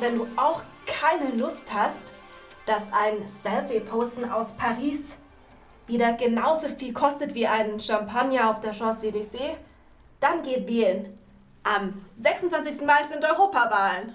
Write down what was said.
wenn du auch keine Lust hast, dass ein Selfie-Posten aus Paris wieder genauso viel kostet wie ein Champagner auf der Champs-Élysées, dann geh wählen. Am 26. Mai sind Europawahlen.